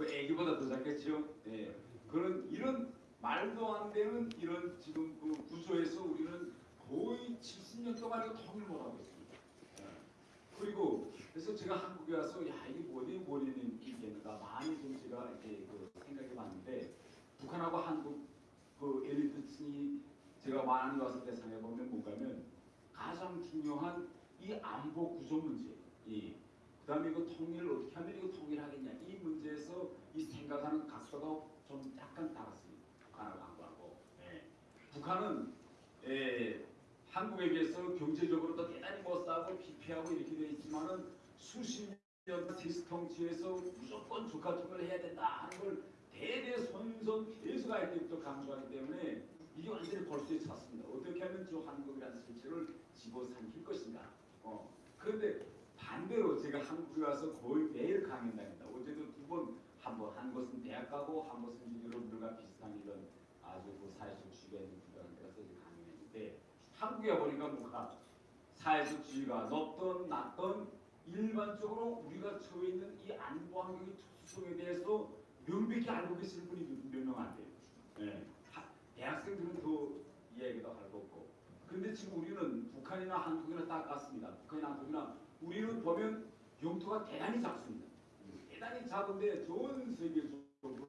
뭐 애기보다 더 작겠죠. 예. 그런 이런 말도 안 되는 이런 지금 그 구조에서 우리는 거의 70년 동안 통일 못하고 있습니다. 예. 그리고 그래서 제가 한국에 와서 야 이게 뭐니 원인이 있겠는가 많이 좀 제가 이렇게 그 생각해 봤는데 북한하고 한국 그 엘리트층이 제가 많이 와서 대상해 보면 뭔가면 가장 중요한 이 안보 구조 문제, 이그 다음에 이거 통일을 어떻게 하면 이거 통일하겠냐 이 문제에서 이 생각하는 각도가 좀 약간 다릅니다. 북한하고 한국하고. 예. 북한은 예, 한국에 비해서 경제적으로도 대단히 못 싸고 피폐하고 이렇게 돼 있지만은 수십 년 디스 통치에서 무조건 투표를 해야 된다 하는 걸 대대손손 계속 할 때부터 강조하기 때문에 이게 완전히 벌수에 찼습니다. 어떻게 하면 저 한국이라는 실체를 집어삼킬 것인가. 어. 그런데 반대로 제가 한국에 와서 거의 매일 강연당합니다. 어제도 두 번, 한 번, 한 것은 대학 가고 한 것은 여러분들과 비슷한 이런 아주 그 사회적 주의가 있는 국가에 가서 강연했는데 한국에 보니까 뭔가 사회적 지위가 높든 낮든 일반적으로 우리가 처해 있는 이 안보 환경의 특수성에 대해서 명백히 알고 계시는 분이 몇 명 안 돼요. 예. 하- 대학생들은 더 이야기도 할거 없고. 그런데 지금 우리는 북한이나 한국이나 딱 같습니다. 북한이나 한국이나 우리는 보면 영토가 대단히 작습니다. 대단히 작은데 전 세계적으로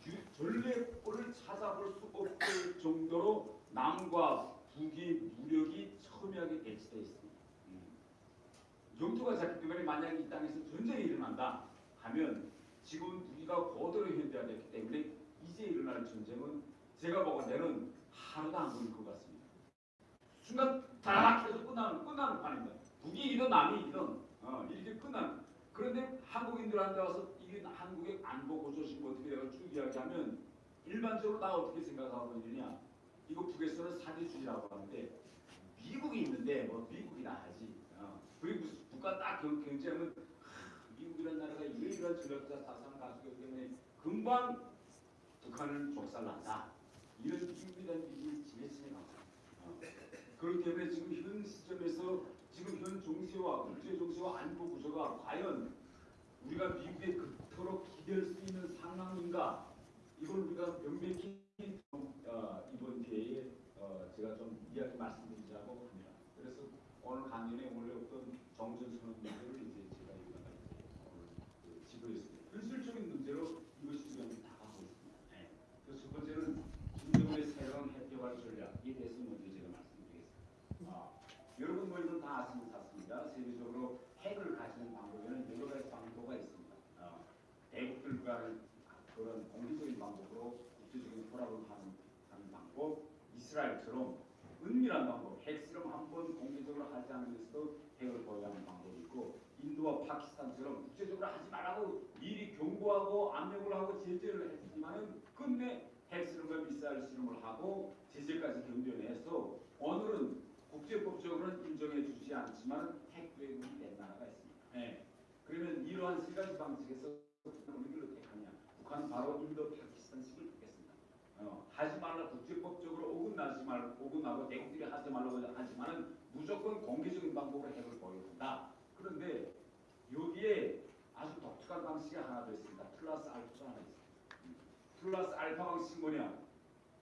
주- 전례골을 찾아볼 수 없을 정도로 남과 북의 무력이 첨예하게 배치되어 있습니다. 음. 영토가 작기 때문에 만약 이 땅에서 전쟁이 일어난다 하면 지금 우리가 고도로 현대화됐기 때문에 이제 일어날 전쟁은 제가 보건대는 하루도 안 걸릴 것 같습니다. 순간 다락 해서 끝나는 끝나는 판입니다. 북이 이기든 남이 이기든 어, 이렇게 끝나는. 그런데 한국인들한테 와서 이게 한국의 안보 고조심 어떻게 내가 쭉 이야기하면 일반적으로 나 어떻게 생각하고 있느냐 이거 북에서는 사대주의라고 하는데 미국이 있는데 뭐 미국이나 하지 어. 그리고 북과 딱 경- 경쟁하면 하, 미국이라는 나라가 이러이러한 전략자 사상 가수기 때문에 금방 북한을 족살난다 이런 미국이라는 미국이 지배층에 가고 어. 그렇기 때문에 지금 현 시점에서 지금 현 정세와 국제 정세와 안보 구조가 과연 우리가 미국에 그토록 기댈 수 있는 상황인가 이걸 우리가 명백히 좀, 어, 이번 기회에 어, 제가 좀 이야기 말씀드리자고 합니다. 그래서 오늘 강연에 원래 없던 정전선언 문제를 이제 제가 여기다가 이제 오늘 그 지도했습니다. 현실적인 문제로 이것이 지금 다가오고 있습니다. 네. 그래서 첫 번째는 김정은의 새로운 핵개발 전략에 대해서 먼저 제가 말씀드리겠습니다. 아, 여러분 뭐 이건 다 아시는 사실입니다. 세계적으로 핵을 가지는 방법에는 여러 가지 방법가 있습니다. 어, 대국들과는 그런 공개적인 방법으로 국제적인 포럼을 하는, 하는 방법, 이스라엘처럼 은밀한 방법, 핵 실험 한 번 공개적으로 하지 않으면서도 핵을 보유하는 방법이 있고 인도와 파키스탄처럼 국제적으로 하지 말라고 미리 경고하고 압력을 하고 제재를 했지만은 끝내 핵 실험과 미사일 실험을 하고 제재까지 견뎌내서 오늘은 국제법적으로는 인정해 주지 않지만 핵 외국이 된 나라가 있습니다. 예. 그러면 이러한 세 가지 방식에서 어느 길로 택하냐? 북한 바로 인도 파키스탄식을 택했습니다. 어, 하지 말라 국제법적으로 어긋나지 말 어긋나고 대국들이 하지 말라고 하지만은 무조건 공개적인 방법으로 핵을 보여준다. 그런데 여기에 아주 독특한 방식이 하나 더 있습니다. 플러스 알파가 하나 있습니다. 음. 플러스 알파 방식 뭐냐?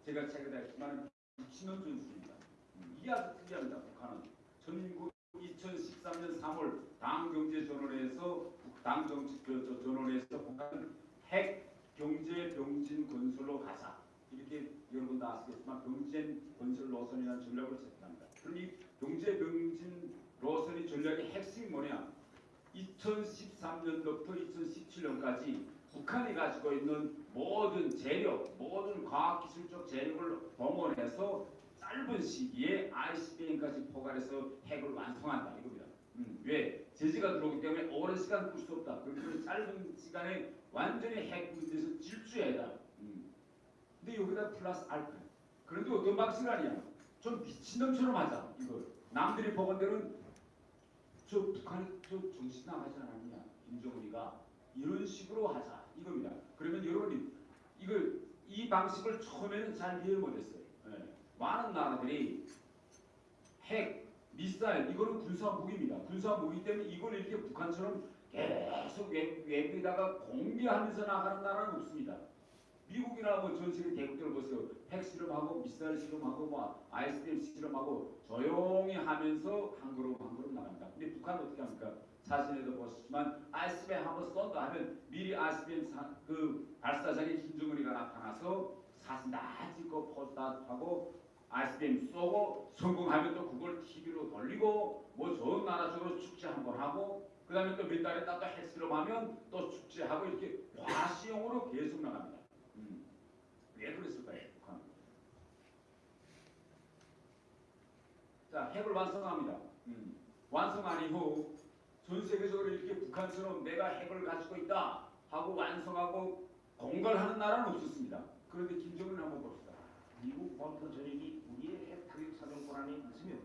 제가 최근에 했지만 미친놈 전술입니다. 음, 이게 아주 특이합니다. 북한은 전국 2013년 3월 당경제전원에서 당정치 그, 저, 전원에서 북한은 핵 경제 병진 건설로 가자 이렇게 여러분 다 아시겠지만 병진 건설 노선이라는 전략을 제시합니다. 그럼 이 경제 병진 노선의 전략의 핵심이 뭐냐? 2013년부터 2017년까지 북한이 가지고 있는 모든 재력, 모든 과학기술적 재력을 동원해서 짧은 시기에 ICBM까지 포괄해서 핵을 완성한다 이겁니다. 음, 왜? 제재가 들어오기 때문에 오랜 시간 끌 수 없다. 그렇기 짧은 시간에 완전히 핵 문제에서 질주해야 한다. 음. 근데 여기다 플러스 알파. 그런데 어떤 방식 아니야? 좀 미친놈처럼 하자. 이걸. 남들이 보건대로는 저 북한이 저 정신 나가지 않았냐? 김정은이가 이런 식으로 하자. 이겁니다. 그러면 여러분이 이걸 이 방식을 처음에는 잘 이해를 못했어요. 예. 많은 나라들이 핵, 미사일 이거는 군사 무기입니다. 군사 무기 때문에 이걸 이렇게 북한처럼 계속 외, 외부에다가 공개하면서 나가는 나라는 없습니다. 미국이나 뭐전 세계 대국들 보세요. 핵 실험하고 미사일 실험하고 뭐 ISBM 실험하고 조용히 하면서 한 걸음 한 걸음 나갑니다. 근데 북한은 어떻게 합니까? 사진에도 보시지만 ISBM 한번 쏜다 하면 미리 ISBM 사, 그 발사장에 김정은이가 나타나서 사진 다 찍고 포즈 다 하고 ISBM 쏘고 성공하면 또 그걸 TV로 돌리고 뭐저 나라 쪽으로 축제 한번 하고 그 다음에 또 몇 달에 따또 핵실험하면 또 축제하고 이렇게 과시용으로 계속 나갑니다. 음. 왜 그랬을까요? 북한. 자, 핵을 완성합니다. 음. 완성한 이후 전 세계적으로 이렇게 북한처럼 내가 핵을 가지고 있다 하고 완성하고 공갈하는 나라는 없었습니다. 그런데 김정은 한번 봅시다. 미국 본토 전역이 우리의 핵 타격 사정권 안에 있으며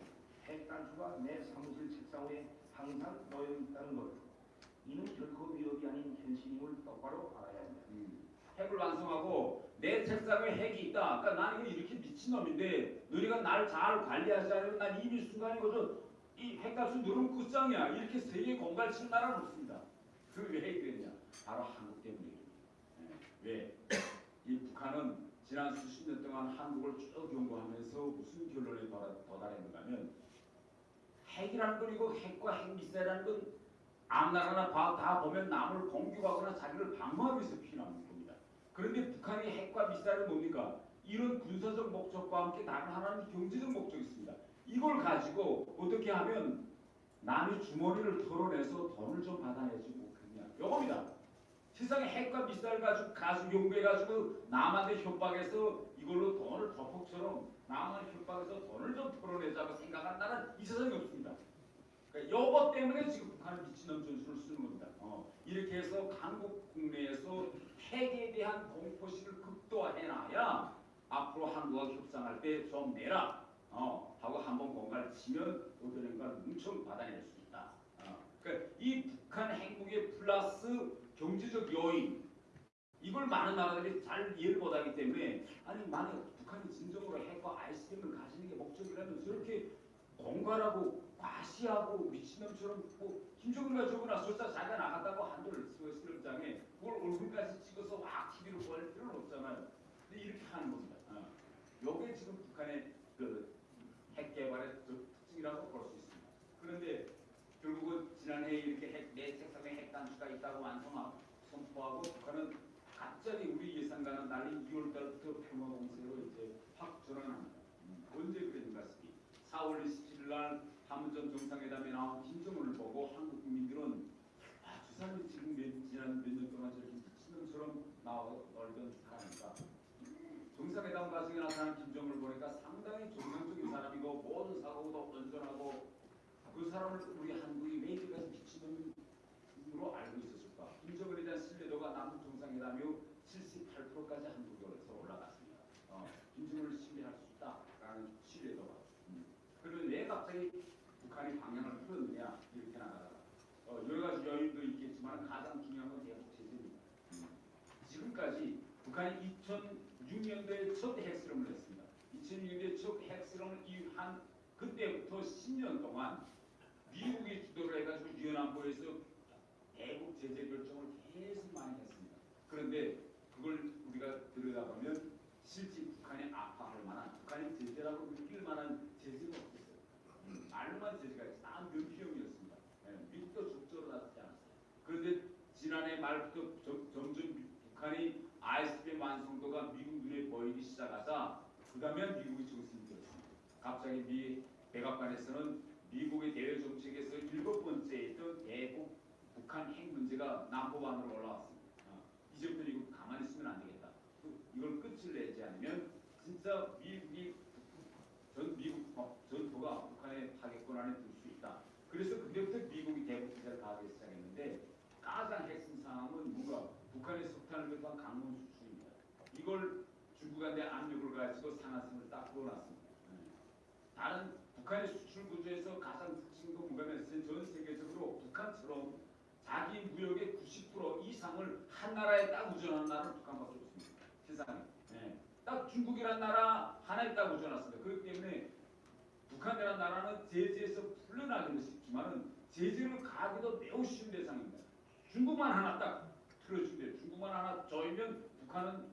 핵 단추가 내 사무실 책상 위에 항상 놓여 있다는 것. 이는 결코 위협이 아닌 현실임을 똑바로 알아야 합니다. 음. 핵을 완성하고 내 책상에 핵이 있다. 그러니까 나는 이렇게 미친놈인데 너희가 날잘 관리하지 않으면 난 이미 순간에 거저 이 핵값을 누르면 끝장이야. 이렇게 세계 공갈 치는 나라는 없습니다. 그왜 그랬냐? 바로 한국 때문이에요. 왜? 이 북한은 지난 수십 년 동안 한국을 쭉 연구하면서 무슨 결론에 도달- 도달했는가 하면 핵이라는 건 이거 핵과 핵 미사일이라는 건 앞나라나 바- 다 보면 남을 공격하거나 자기를 방어하기 위해서 필요한 겁니다. 그런데 북한의 핵과 미사일은 뭡니까? 이런 군사적 목적과 함께 다른 하나는 경제적 목적이 있습니다. 이걸 가지고 어떻게 하면 남의 주머니를 털어내서 돈을 좀 받아내지 못했냐. 요겁니다. 세상에 핵과 미사일 가지고 가수 연구해가지고 남한테 협박해서 이걸로 돈을 덮ok처럼 남한 협박해서 돈을 좀 털어내자고 생각한 나라는 이 세상에 없습니다. 그러니까 요것 때문에 지금 북한은 미친놈 전술을 쓰는 겁니다. 어, 이렇게 해서 한국 국내에서 핵에 대한 공포심을 극도화해놔야 앞으로 한국과 협상할 때 좀 내라 어, 하고 한번 공갈을 치면 행가를 엄청 받아낼 수 있다. 어, 그러니까 이 북한 행복의 플러스 경제적 요인 이걸 많은 나라들이 잘 이해를 못하기 때문에 아니 만약 북한이 진정으로 핵과 아이스크림을 가지는 게 목적이라면 저렇게 공갈하고 과시하고 미친놈처럼 뭐 김정은가 적어놔 설사 자기가 나갔다고 한들 실험장에 그걸 얼굴까지 찍어서 와 TV로 보낼 필요는 없잖아요. 근데 이렇게 하는 겁니다. 어. 요게 지금 북한의 그 핵 개발의 그 특징이라고 볼 수 있습니다. 그런데 결국은 지난해 이렇게 핵, 내 책상에 핵 단추가 있다고 완성하고 선포하고 북한은 갑자기 우리 예상과는 달리 2월 달부터 평화 공세로 이제 확 전환합니다. 음, 언제 그랬는가 싶기 4월 27일 날 판문점 정상회담에 나온 김정은을 보고 한국 국민들은 아, 저 사람이 지금 몇, 지난 몇 년 동안 저렇게 미친놈처럼 놀던 사람이다. 정상회담 과정에 나타난 김정은을 보니까 상당히 정상적인 사람이고 모든 사고도 온전하고 그 사람을 우리 한국이 왜 이렇게까지 미친놈으로 알고 있었을까? 김정은에 대한 신뢰도가 남북 정상회담 이후 78%까지 한국에서 올라갔습니다. 어, 김정은을 신뢰할 수 있다라는 신뢰도가. 음. 그러면 왜 갑자기 북한이 방향을 틀었느냐 이렇게 나가다가 어, 여러 가지 요인도 있겠지만 가장 중요한 건 대북 제재입니다. 음. 지금까지 북한이 2006년도에 첫 핵실험을 했습니다. 2006년도에 첫 핵실험을 이후한 그때부터 10년 동안 미국이 주도를 해가지고 유엔안보에서 대북 제재 결정을 계속 많이 했습니다. 그런데 그걸 우리가 들여다보면 실제 북한이 아파할 만한 북한이 제재라고 느낄 만한 제재가 없었어요. 음, 말로만 제재가 있어요. 다 명피형이었습니다. 예, 미국도 적절로 나서지 않았어요. 그런데 지난해 말부터 점- 점점 미- 북한이 ISBM 완성도가 미국 눈에 보이기 시작하자 그 다음에 미국이 정신이 들었습니다. 갑자기 미 백악관에서는 미국의 대외 정책에서 일곱 번째 있던 대북 북한 핵 문제가 남보반으로 올라왔습니다. 아, 이제부터 이거 가만히 있으면 안 되겠다. 그- 이걸 끝을 내지 않으면 진짜 미국이 전 미국 어, 전토가 북한의 타격권 안에 들 수 있다. 그래서 그때부터 미국이 대북 제재를 가하기 시작했는데 가장 핵심 상황은 뭔가 북한의 석탄을 비롯한 수출입니다. 이걸 중국한테 압력을 가지고 상한선을 딱 그어놨습니다. 네. 다른 북한의 수출 구조에서 가장 특징도 뭐냐면 전 세계적으로 북한처럼 자기 무역의 90% 이상을 한 나라에 딱 의존하는 나라는 북한밖에 없습니다. 세상에. 네. 딱 중국이라는 나라 하나에 딱 의존했습니다. 그렇기 때문에 북한이라는 나라는 제재에서 풀려나기는 쉽지만은 제재를 가하기도 매우 쉬운 대상입니다. 중국만 하나 딱 틀어준대요. 중국만 하나 조이면 북한은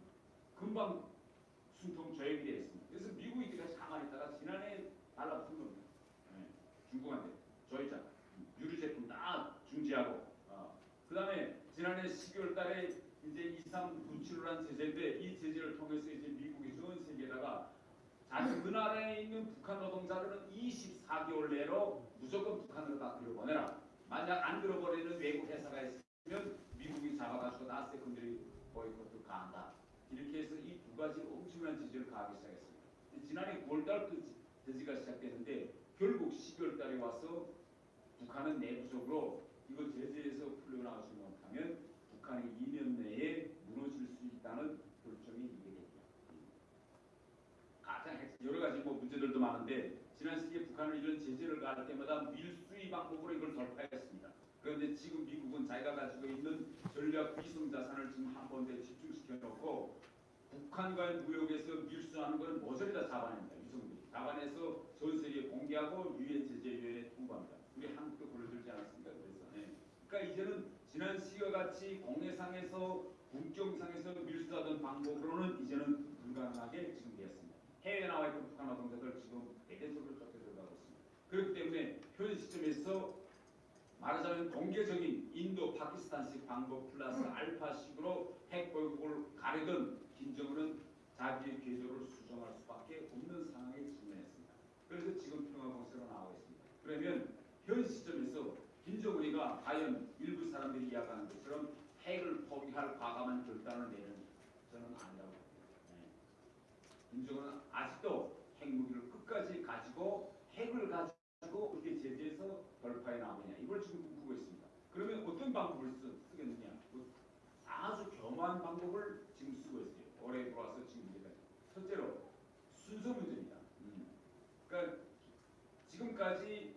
금방 조이게 돼 있습니다. 그래서 미국이 가만히 있다가 지난해 달라붙은 겁니다. 예, 중국한테 조이자 유리 제품 다 중지하고 어. 그 다음에 지난해 12월 달에 이제 2397란 제재인데 이 제재를 통해서 이제 미국이 전 세계에다가 자기 그 나라에 있는 북한 노동자들은 24개월 내로 무조건 북한으로 다 들여보내라. 만약 안 들어버리는 외국 회사가 6까지 엄청난 지지를 가하기 시작했습니다. 지난해 9월달 그 지지가 시작됐는데 결국 12월달에 와서 북한은 내부적으로 이거 제재에서 풀려나가지 못하면 북한이 2년 내에 무너질 수 있다는 결정이 이게 됩니다. 가장 여러 가지 뭐 문제들도 많은데 지난 시기에 북한을 이런 제재를 가할 때마다 밀수위 방법으로 이걸 돌파했습니다. 그런데 지금 미국은 자기가 가지고 있는 전략 위성 자산을 지금 한 번에 집중시켜 놓고 북한과의 무역에서 밀수하는 것은 모조리 다 잡아냅니다. 위성들이 잡아내서 전 세계에 공개하고 유엔 제재위원회에 통보합니다. 우리 한국도 그러들지 않았습니까? 그래서 네. 그러니까 이제는 지난 시기와 같이 공해상에서 국경상에서 밀수하던 방법으로는 이제는 불가능하게 지금 되었습니다. 해외에 나와 있는 북한 노동자들 지금 대대적으로 쫓겨 들어가고 있습니다. 그렇기 때문에 현 시점에서 말하자면 공개적인 인도 파키스탄식 방법 플러스 알파식으로 핵 보유국을 가르던 김정은은 자기의 궤도를 수정할 수밖에 없는 상황에 직면했습니다. 그래서 지금 평화 공세로 나오고 있습니다. 그러면 현 시점에서 김정은이가 과연 일부 사람들이 이야기하는 것처럼 핵을 포기할 과감한 결단을 내는 저는 아니라고 봅니다. 네. 김정은은 아직도 핵무기를 끝까지 가지고 핵을 가지고 어떻게 제재해서 돌파해 나오느냐 이걸 지금 꿈꾸고 있습니다. 그러면 어떤 방법을 쓰, 쓰겠느냐? 뭐 아주 겸허한 방법을 지금 쓰고 있어요. 올해 들어와서 지금 이제까지. 첫째로 순서 문제입니다. 음. 그러니까 지금까지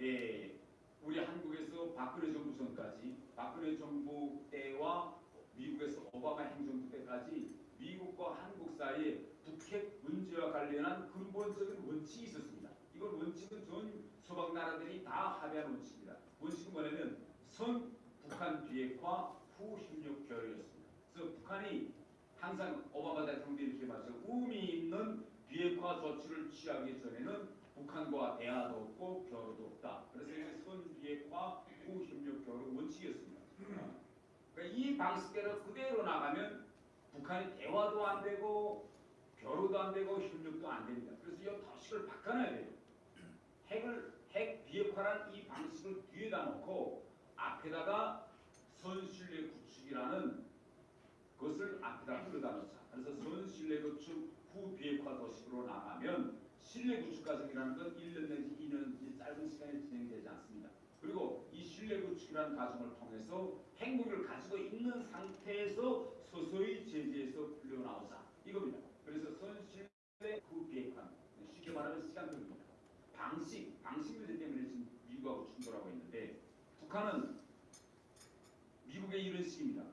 예, 우리 한국에서 박근혜 정부 전까지 박근혜 정부 때와 미국에서 오바마 행정부 때까지 미국과 한국 사이에 북핵 문제와 관련한 근본적인 원칙이 있었습니다. 이건 원칙은 전 서방 나라들이 다 합의한 원칙입니다. 원칙은 뭐냐면 선 북한 비핵화 후 협력 결의였습니다. 그래서 북한이 항상 오바마 대통령도 이렇게 말하죠. 의미 있는 비핵화 조치를 취하기 전에는 북한과 대화도 없고 교류도 없다. 그래서 이게 선 비핵화 후 협력 교류 원칙이었습니다. 어. 그러니까 이 방식대로 그대로 나가면 북한이 대화도 안 되고 교류도 안 되고 협력도 안 됩니다. 그래서 이 방식을 바꿔놔야 돼요. 핵을 핵 비핵화란 이 방식을 뒤에다 놓고 앞에다가 선신뢰 구축이라는 것을 앞에다 끌어다 놓자. 그래서 선신뢰 구축 후 비핵화 도식으로 나가면 신뢰 구축 과정이라는 건 1년 내지 2년 이 짧은 시간에 진행되지 않습니다. 그리고 이 신뢰 구축이라는 과정을 통해서 핵무기를 가지고 있는 상태에서 서서히 제재에서 풀려나오자 이겁니다. 그래서 선신뢰 후 비핵화 쉽게 말하면 시간표입니다. 방식, 방식 문제 때문에 지금 미국하고 충돌하고 있는데 북한은 미국의 이런 식입니다.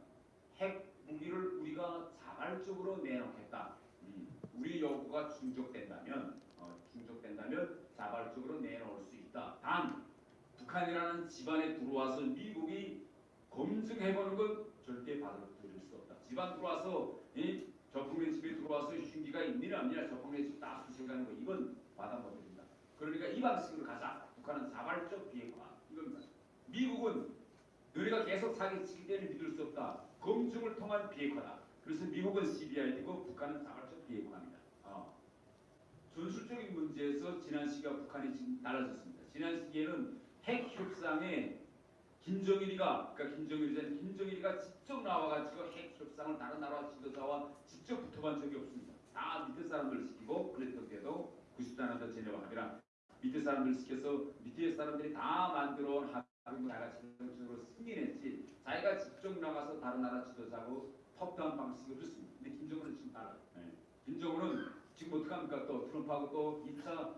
핵 무기를 우리가 자발적으로 내놓겠다. 음, 우리 요구가 충족된다면, 어, 충족된다면 자발적으로 내놓을 수 있다. 단 북한이라는 집안에 들어와서 미국이 검증해보는 건 절대 받아들일 수 없다. 집안 들어와서 이 저풍래 집에 들어와서 흉기가 있느냐 없느냐 저풍래 집다 수색하는 거 이건 받아 못 듭니다. 그러니까 이 방식으로 가자. 북한은 자발적 비핵화 이겁니다. 미국은 너희가 계속 사기치기 때문에 믿을 수 없다. 검증을 통한 비핵화다. 그래서 미국은 CBI이고 북한은 자발적 비핵화입니다. 어. 전술적인 문제에서 지난 시기와 북한이 지금 달라졌습니다. 지난 시기에는 핵 협상에 김정일이가 그러니까 김정일이잖아요. 김정일이가 직접 나와가지고 핵 협상을 다른 나라 지도자와 직접 붙어본 적이 없습니다. 다 밑에 사람들 시키고 그랬던 때도 90단한도 제네와 합의랑 밑에 사람들 시켜서 밑에 사람들이 다 만들어온 합의 문 자가 전적으로 승인했지 자기가 직접 나가서 다른 나라 지도자하고 톱다운 방식을 했습니다. 근데 김정은은 지금 달라요. 네. 김정은은 지금 어떡합니까? 또 트럼프하고 또 2차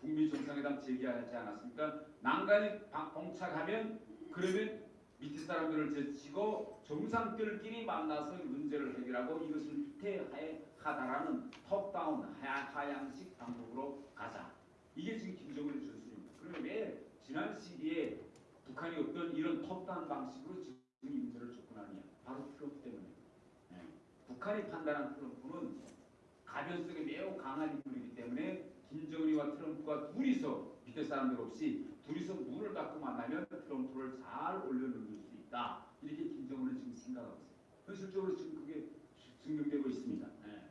북미 정상회담 재개하지 않았습니까? 난간이 방- 봉착하면 그러면 밑에 사람들을 제치고 정상들끼리 만나서 문제를 해결하고 이것을 후퇴하다라는 톱다운 하- 하향식 방법으로 가자. 이게 지금 김정은의 전술입니다. 그러면 왜 지난 시기에 북한이 어떤 이런 톱다운 방식으로 지금 이 문제를 접근하느냐? 바로 트럼프 때문에. 예. 북한이 판단한 트럼프는 가변성이 매우 강한 인물이기 때문에 김정은이와 트럼프가 둘이서 밑에 사람들 없이 둘이서 문을 닫고 만나면 트럼프를 잘 올려놓을 수 있다. 이렇게 김정은은 지금 생각하고 있어요. 현실적으로 지금 그게 증명되고 있습니다. 예.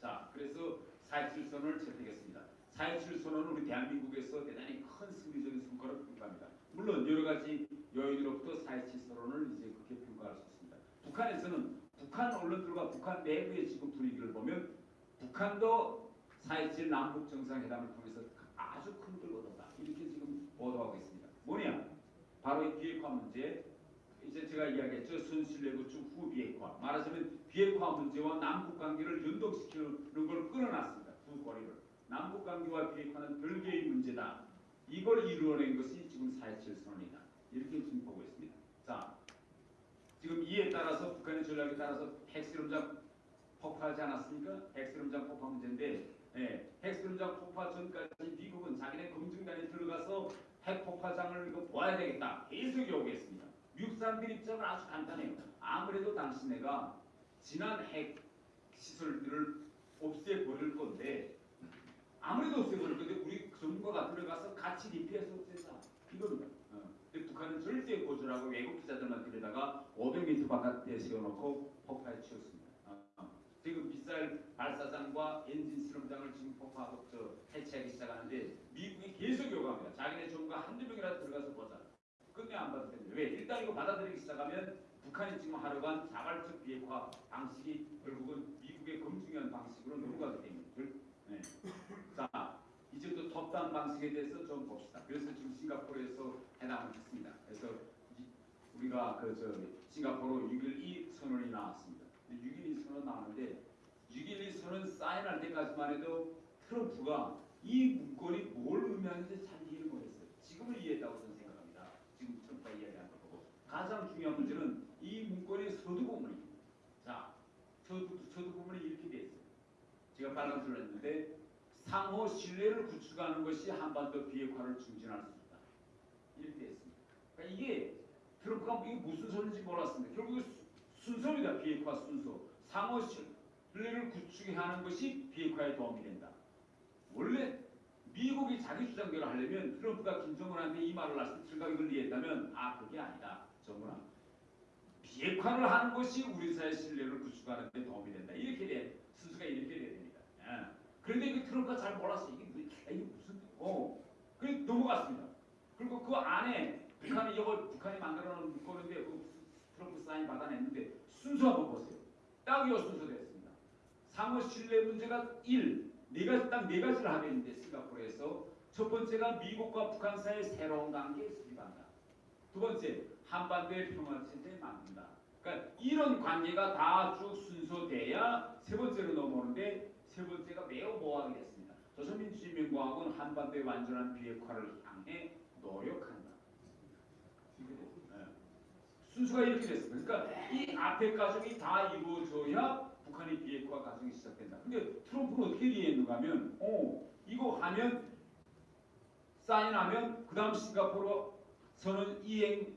자, 그래서 4.27선언을 채택했습니다. 4.27선언은 우리 대한민국에서 대단히 큰 승리적인 성과를 평가합니다. 물론 여러 가지 여인으로부터 4.27선언을 이제 그렇게 평가할 수 있습니다. 북한에서는 북한 언론들과 북한 내부의 지금 분위기를 보면 북한도 4.27 남북 정상회담을 통해서 아주 큰 걸 얻었다. 이렇게 지금 보도하고 있습니다. 뭐냐? 바로 이 비핵화 문제. 이제 제가 이야기했죠. 순실내구축 후 비핵화. 말하자면 비핵화 문제와 남북 관계를 연동시키는 걸 끊어놨습니다. 두 거리를. 남북 관계와 비핵화는 별개의 문제다. 이걸 이루어낸 것이 지금 4.27 선언이다. 이렇게 지금 보고 있습니다. 자, 지금 이에 따라서 북한의 전략에 따라서 핵실험장 폭파하지 않았습니까? 핵실험장 폭파 문제인데 예, 핵실험장 폭파 전까지 미국은 자기네 검증단에 들어가서 핵 폭파장을 이거 보아야 되겠다. 계속 요구했습니다. 미국 사람들 입장은 아주 간단해요. 아무래도 당신네가 지난 핵 시설들을 없애버릴 건데 아무래도 없애버릴 건데 우리 정부가 들어가서 같이 리피해서 없애자. 이겁니다. 어. 근데 북한은 절대 거절하고 외국 기자들만 들여다가 500m 바깥에 세워놓고 폭파에 치웠습니다. 어, 어. 지금 미사일 발사장과 엔진 실험장을 지금 폭파하고 저 해체하기 시작하는데 미국이 계속 요구합니다. 자기네 정부가 한두 명이라도 들어가서 보자. 끝내 안 받을 텐데 왜? 일단 이거 받아들이기 시작하면 북한이 지금 하려간 자발적 비핵화 방식이 결국은 미국의 검증한 방식으로 때문에 결- 네. 자 이제 또 톱단 방식에 대해서 좀 봅시다. 그래서 지금 싱가포르에서 해당을 했습니다. 그래서 이- 우리가 그 저 싱가포르 6.12 선언이 나왔습니다. 6.12 선언 나왔는데 6.12 선언 사인할 때까지만 해도 트럼프가 이 문건이 뭘 의미하는지 잘 이해를 못했어요. 지금은 이해했다고 저는 생각합니다. 지금 트럼프가 이야기한 걸 보고 가장 중요한 문제는 이 문건의 서두 부분입니다. 자, 서두, 서두 부분이 이렇게. 제가 빨간줄을 했는데 상호 신뢰를 구축하는 것이 한반도 비핵화를 증진할 수 있다. 이렇게 돼 있습니다. 그러니까 이게 트럼프가 이게 무슨 소리인지 몰랐습니다. 결국 수- 순서입니다. 비핵화 순서. 상호 신뢰를 구축하는 것이 비핵화에 도움이 된다. 원래 미국이 자기 주장대로 하려면 트럼프가 김정은한테 이 말을 했을 이걸 이해했다면 아 그게 아니다. 정은아. 비핵화를 하는 것이 우리 사회 신뢰를 구축하는 데 도움이 된다. 이렇게 돼. 순서가 이렇게 돼야. 예. 그런데 그 트럼프가 잘 몰랐어요. 이게, 뭐, 아, 이게 무슨 어. 그래 넘어갔습니다. 그리고 그 안에 북한이 이걸 북한이 만들어 놓은 문건인데 그 트럼프 사인 받아냈는데 순서 한번 보세요. 딱이 순서 됐습니다. 상호 신뢰 문제가 1. 네 가지 딱 네 가지를 하고 있는데 싱가포르에서 첫 번째가 미국과 북한 사이의 새로운 관계에 수립한다. 두 번째 한반도의 평화 체제 만든다. 그러니까 이런 관계가 다 쭉 순서돼야 세 번째로 넘어오는데 세 번째가 매우 모호하게 됐습니다. 조선민주주의민공화국은 한반도의 완전한 비핵화를 향해 노력한다. 예. 순서가 이렇게 됐습니다. 그러니까 이 앞에 과정이 다 이루어져야 북한의 비핵화 과정이 시작된다. 근데 트럼프는 어떻게 이해했는가 하면 어 이거 하면 사인하면 그 다음 싱가포르 선언 이행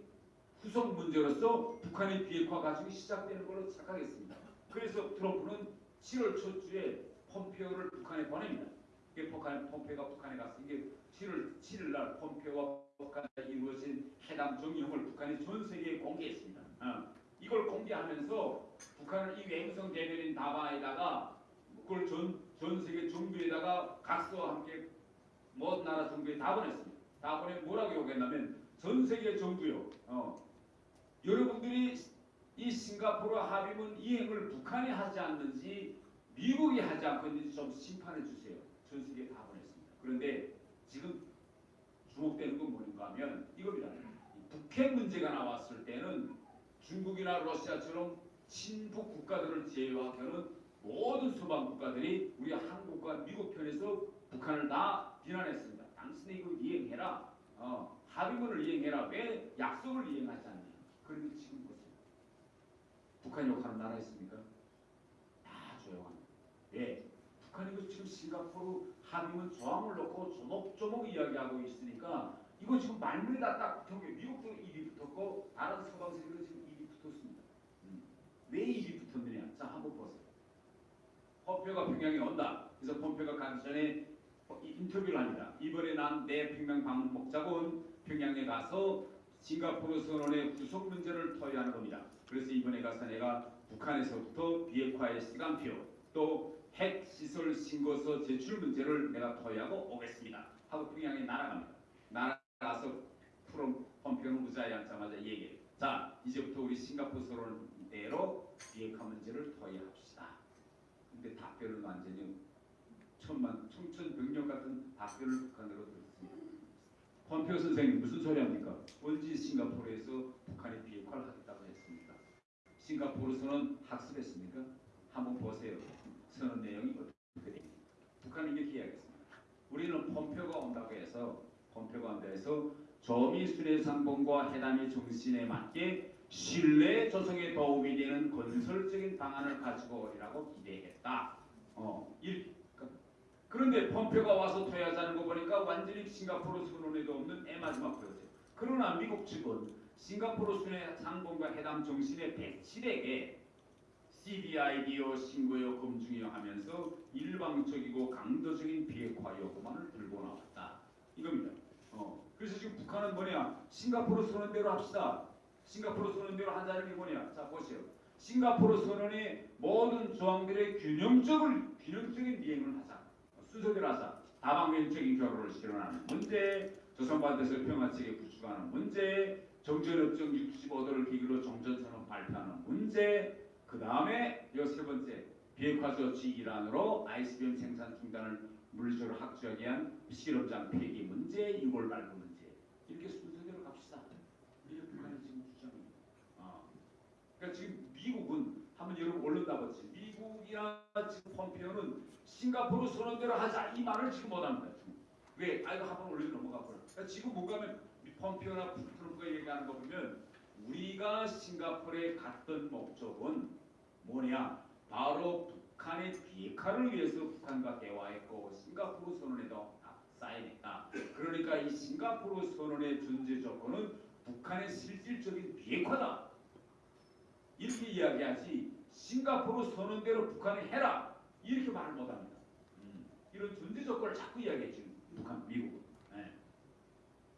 후속 문제로서 북한의 비핵화 과정이 시작되는 걸로 착각했습니다. 그래서 트럼프는 7월 첫 주에 폼페오를 북한에 보냅니다. 이게 북한 폼페오가 북한에 가서 이게 7월 7일 날 폼페오와 북한에 이루어진 회담 정의형을 북한이 전 세계에 공개했습니다. 어. 이걸 공개하면서 북한은 이 외무성 대변인 다바에다가 그걸 전, 전 세계 정부에다가 각서와 함께 모든 나라 정부에 다 보냈습니다. 다 보내 뭐라고 요구했냐면 전 세계 정부요. 어, 여러분들이 이 싱가포르 합의문 이행을 북한이 하지 않는지 미국이 하지 않고 있는지 좀 심판해 주세요. 전 세계에 다 보냈습니다. 그런데 지금 주목되는 건 뭔가 하면 이겁니다. 이 북핵 문제가 나왔을 때는 중국이나 러시아처럼 친북 국가들을 제외하고는 모든 서방 국가들이 우리 한국과 미국 편에서 북한을 다 비난했습니다. 당신이 이거 이행해라. 어, 합의문을 이행해라. 왜 약속을 이행하지 않냐. 그런데 지금 보세요. 북한 욕하는 나라 있습니까? 왜? 북한이 그 지금 싱가포르 합의문 조항을 놓고 조목조목 이야기하고 있으니까 이거 지금 말문에다 딱 경계 미국도 입이 붙었고 다른 서방 세계도 지금 입이 붙었습니다. 음. 왜 입이 붙었느냐? 자 한번 보세요. 펌페오가 평양에 온다. 그래서 펌페오가 가기 전에 이 인터뷰를 합니다. 이번에 난 내 평양 방문 목적은 평양에 가서 싱가포르 선언의 구속 문제를 토의하는 겁니다. 그래서 이번에 가서 내가 북한에서부터 비핵화의 시간표 또 핵 시설 신고서 제출 문제를 내가 토의하고 오겠습니다. 하고 평양에 날아갑니다. 날아가서 프롬 펌페오는 의자에 앉자마자 얘기해. 자 이제부터 우리 싱가포르 선언대로 비핵화 문제를 토의합시다. 근데 답변은 완전히 천만 청천벽력 같은 답변을 북한으로 들었습니다. 펌페오 선생님 무슨 소리 합니까? 언제 싱가포르에서 북한이 비핵화를 하겠다고 했습니까? 싱가포르에서는 학습했습니까? 한번 보세요. 선언 내용이 어떻게? 북한은 이렇게 이야기했습니다. 우리는 펌페오가 온다고 해서 펌페오가 온다고 해서 저미순의 상봉과 회담의 정신에 맞게 신뢰 조성에 도움이 되는 건설적인 방안을 가지고 오리라고 기대했다. 어, 일, 그- 그런데 펌페오가 와서 토의하자는 거 보니까 완전히 싱가포르 선언에도 없는 애 마지막 보였어요. 그러나 미국 측은 싱가포르 순회 상봉과 회담 정신에 배칠에게 CDIDO 신고요 검증이요 하면서 일방적이고 강도적인 비핵화 요구만을 들고 나왔다. 이겁니다. 어, 그래서 지금 북한은 뭐냐? 싱가포르 선언 대로 합시다. 싱가포르 선언 대로 하자는 게 뭐냐? 자 보세요. 싱가포르 선언의 모든 조항들의 균형적을 균형적인 이행을 하자. 순서대로 하자. 다방면적인 결혼을 실현하는 문제, 조선반도에서 평화체계 구축하는 문제, 정전협정 65도를 계기로 정전선언 발표하는 문제, 그 다음에 여세 번째 비핵화 조치 일환으로 아이스비엠 생산 중단을 물리적으로 확정하기 위한 실험장 폐기 문제, 유골 발부 문제 이렇게 순서대로 갑시다. 이게 북한의 지금 주장입니다. 어. 그러니까 지금 미국은 한번 여러분 언론 다 봤지. 미국이나 지금 펌페오는 싱가포르 선언대로 하자 이 말을 지금 못합니다. 왜? 아 이거 한번 올려 넘어가 버려. 그러니까 지금 못 가면 펌페오나 트럼프가 얘기하는 거 보면 우리가 싱가포르에 갔던 목적은 뭐냐? 바로 북한의 비핵화를 위해서 북한과 대화했고 싱가포르 선언에도 사인했다. 그러니까 이 싱가포르 선언의 존재 조건은 북한의 실질적인 비핵화다. 이렇게 이야기하지 싱가포르 선언대로 북한이 해라 이렇게 말을 못합니다. 음, 이런 존재 조건을 자꾸 이야기해 지금 북한, 미국. 네.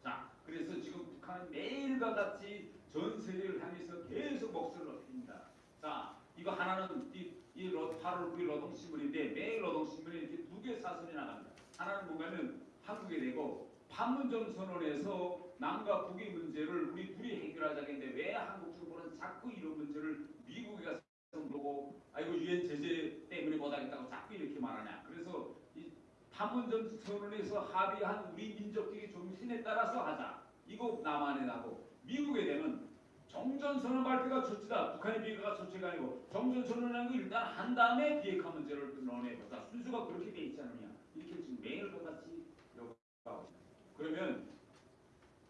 자, 그래서 지금 북한은 매일과 같이 전 세계를 향해서 계속 목소리를 높입니다. 자, 이거 하나는 이, 이 로, 8월 9일 노동신문인데 매일 노동신문에 이렇게 두 개 사설이 나갑니다. 하나는 뭔가는 한국에 내고 판문점 선언에서 남과 북의 문제를 우리 둘이 해결하자는데 왜 한국 정부는 자꾸 이런 문제를 미국에 가서 물고 아이고 유엔 제재 때문에 못하겠다고 자꾸 이렇게 말하냐. 그래서 이 판문점 선언에서 합의한 우리 민족적인 정신에 따라서 하자. 이거 남한에 나고 미국에 되면 정전선언 발표가 조치다. 북한의 비핵화가 조치가 아니고 정전선언이라는 거 일단 한 다음에 비핵화 문제를 논해보자. 순수가 그렇게 돼 있지 않느냐. 이렇게 지금 매일과 같이 있습니다. 그러면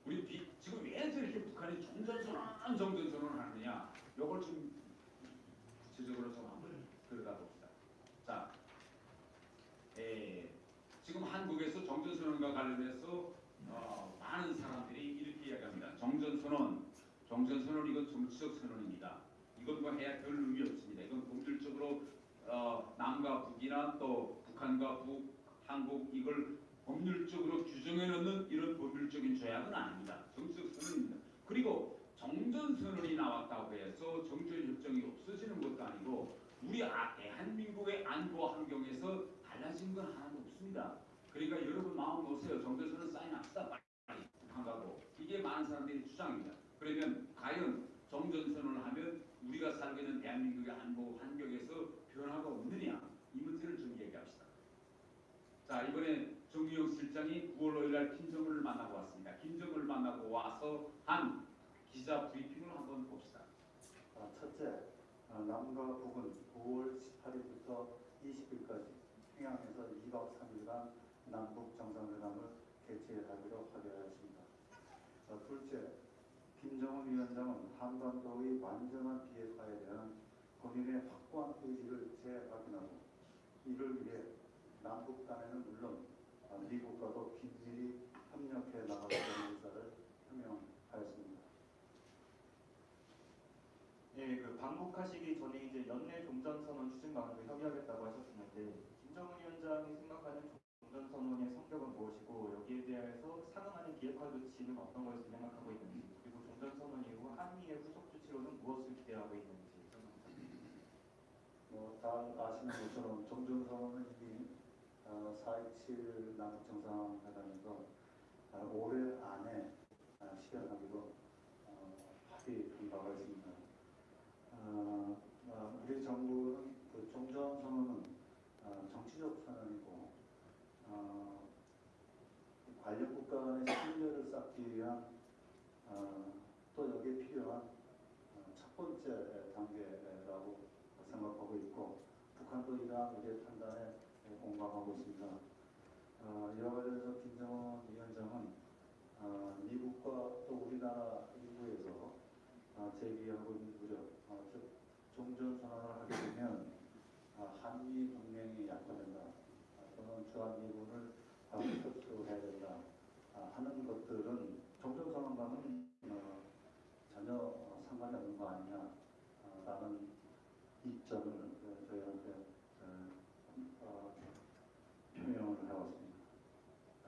우리 비, 지금 왜 저렇게 북한이 정전선언 정전선언을 하느냐. 요걸 좀 구체적으로 좀 한번 들여다봅시다. 자, 에, 지금 한국에서 정전선언과 관련해서 어, 많은 사람들이 이렇게 이야기합니다. 정전선언, 이건 정치적 선언입니다. 이건 뭐 해야 별 의미 없습니다. 이건 법률적으로 어, 남과 북이나 또 북한과 북, 한국 이걸 법률적으로 규정해 놓는 이런 법률적인 조약은 아닙니다. 정치적 선언입니다. 그리고 정전선언이 나왔다고 해서 정전협정이 없어지는 것도 아니고 우리 아, 대한민국의 안보 환경에서 달라진 건 하나도 없습니다. 그러니까 여러분 마음 놓으세요. 정전선언 사인합시다. 빨리 북한하고 이게 많은 사람들이 주장입니다. 그러면 과연 정전선언을 하면 우리가 살고 있는 대한민국의 안보 환경에서 변화가 없느냐 이 문제를 좀 얘기합시다. 자 이번에 정유영 실장이 9월 5일 날 김정은을 만나고 왔습니다. 김정은을 만나고 와서 한 기자 브리핑을 한번 봅시다. 아, 첫째, 아, 남과 북은 9월 18일부터 20일까지 평양에서 2박 3일간 남북 정상회담을 개최하기로 합의하였습니다. 아, 둘째, 김정은 위원장은 한반도의 완전한 비핵화에 대한 본인의 확고한 의지를 재확인하고 이를 위해 남북 간에는 물론 아, 미국과도 긴밀히 협력 협력해 나가겠다는 의사를 표명하였습니다. 예, 그 방북하시기 전에 이제 연내 종전선언 추진 방안을 협의하겠다고 하셨었는데 김정은 위원장이 생각하는 종전선언의 성격은 무엇이고 여기에 대해서 상응하는 비핵화 조치는 어떤 것을 생각하고 있는지 그리고 종전선언 이후 한미의 후속 조치로는 무엇을 기대하고 있는지 뭐, 다 아시는 것처럼 정전선언은 이미 어, 4.27 남북 정상회담에서 어, 올해 안에 어, 실현하기로 어, 합의 한 바가 있습니다. 어, 어, 우리 정부는 그 종전 선언은 어, 정치적 선언이고 어, 관련 국가 간의 신뢰를 쌓기 위한 어, 또 여기에 필요한 어, 첫 번째 단계라고 생각하고 있고 북한도 이러한 우리의 판단에 공감하고 있습니다. 어, 이와 관련해서 김정은 위원장은 어, 미국과 또 우리나라 어, 제기하고 있는 어, 즉 종전선언을 하게 되면 어, 한미 동맹이 약화된다, 어, 또는 주한미군을 바로 철수해야 된다 아, 하는 것들은 종전선언과는 어, 전혀 어, 상관이 없는 거 아니냐 어, 입장을 어, 저희한테 어, 어, 표명을 해왔습니다.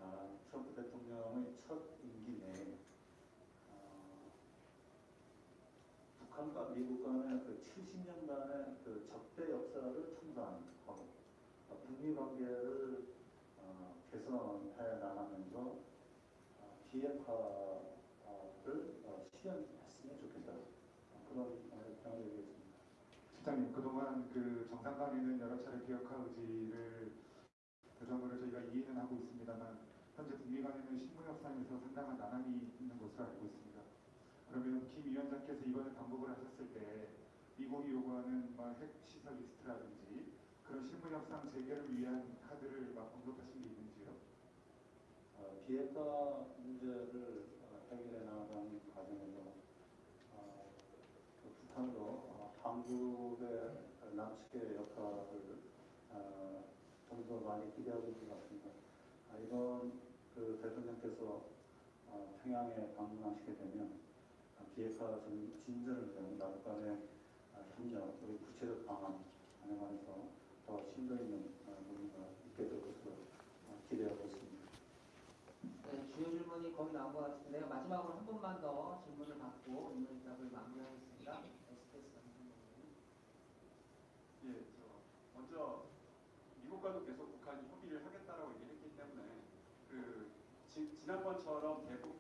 아, 트럼프 대통령의 첫 임기 내에 어, 북한과 미국 간의 그 70년간의 그 적대 역사를 청산하고 어, 북미 관계를 어, 개선해 나가면서 어, 비핵화를 어, 좋겠다 어, 평을 실장님 그동안 그 정상 간에는 여러 차례 비핵화 의지를 그 정도로 저희가 이해는 하고 있습니다만 현재 북미 간에는 실무 협상에서 상당한 난항이 있는 것으로 알고 있습니다. 그러면 김 위원장께서 이번에 방북을 하셨을 때 미국이 요구하는 뭐 핵 시설 리스트라든지 그런 실무 협상 재개를 위한 카드를 막 언급하신 게 있는지요? 어, 비핵화 문제를 어, 해결해 나가는 과정에서 어, 어, 한국의 그 남측의 역할을 어, 좀더 많이 기대하고 있는 것 같습니다. 아, 이번 그 대통령께서 어, 평양에 방문하시게 되면 어, 비핵화 전- 진전을 위한 남북 간의 어, 협력, 그리고 구체적 방안 반영하면서 더 심도 있는 어, 논의가 있게 될 것으로 어, 기대하고 있습니다. 네, 주요 질문이 거의 나온 것 같은데요. 마지막으로 한 번만 더 질문을 받고 오늘 답을 마무리하겠습니다. 예, 저 먼저 미국과도 계속 북한이 협의를 하겠다라고 얘기했기 때문에 그 지, 지난번처럼 대북